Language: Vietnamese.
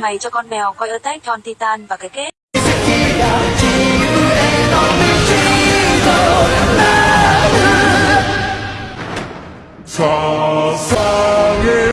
Mày cho con mèo coi Attack on Titan và cái kết. Xa xa nghe